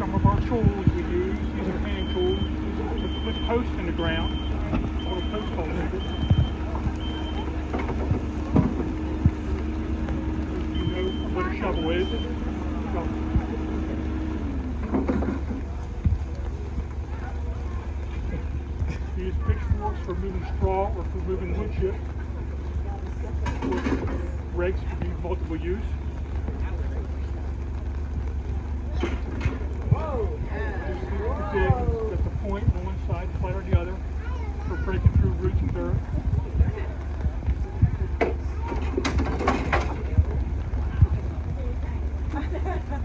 some of our tools we use. These are hand tools. To put posts in the ground. Little post holes. You know what a shovel is. Shovel. Use pitchforks for moving straw or for moving wood chip. Rakes can be multiple use. The dig at the point on one side, flat on the other, for breaking through roots and dirt.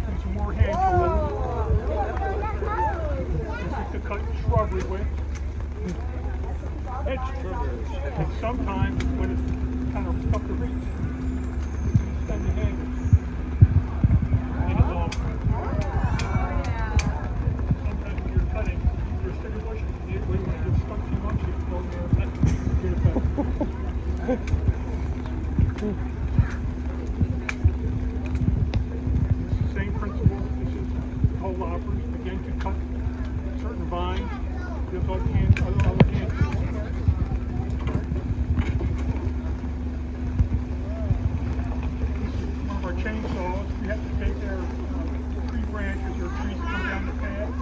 And some more hand tools. This is to cut shrubbery with. Edge. And sometimes when it's kind of tough to reach, you extend the hand. Sometimes when you're cutting, you're stuck too much, you get. Same principle. Again to cut certain vines. There's other hand, other, other hand tools. One of our chainsaws, we have to take their uh, tree branches or trees that come down the path.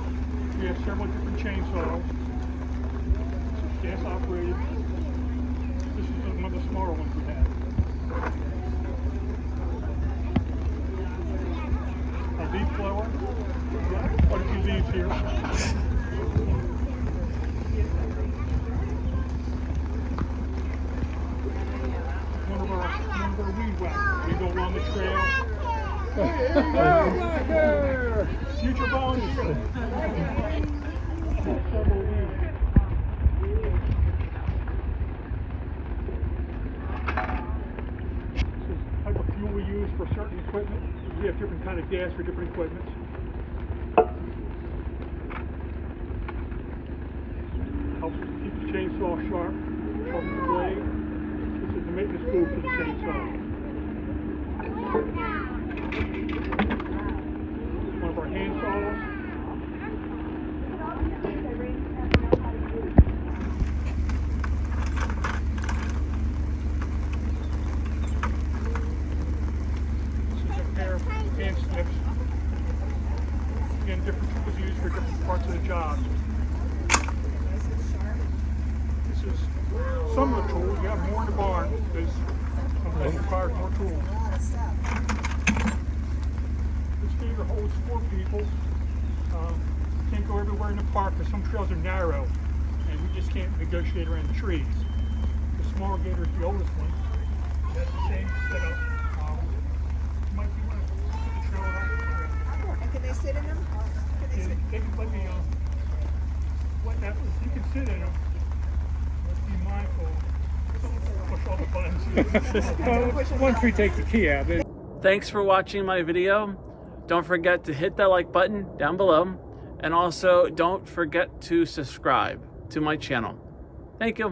We have several different chainsaws. This is gas operated. This is one of the smaller ones we have. A leaf blower. Quite a few leaves here. One of our, one of our weed whackers. We go along the trail. Hey. Future bonus. This is the type of fuel we use for certain equipment. We have different kind of gas for different equipment. Helps keep the chainsaw sharp, sharpen the blade. This is the maintenance tool for the chainsaw. One of our hand saws. This is a pair snips. Again, different tools used for different parts of the job. This is some of the tools. We have more in the barn because sometimes requires more tools. This feeder holds four people. Um, can't go everywhere in the park because some trails are narrow and we just can't negotiate around the trees. The smaller gator is the oldest one. It has the same setup. Um, might be one of the trail around. And can they sit in them? Can they Yeah, sit? They can let me, um, what that, you can sit in them, but be mindful, don't push all the buttons. Once we take the key out, Thanks for watching my video. Don't forget to hit that like button down below. And also don't forget to subscribe to my channel. Thank you.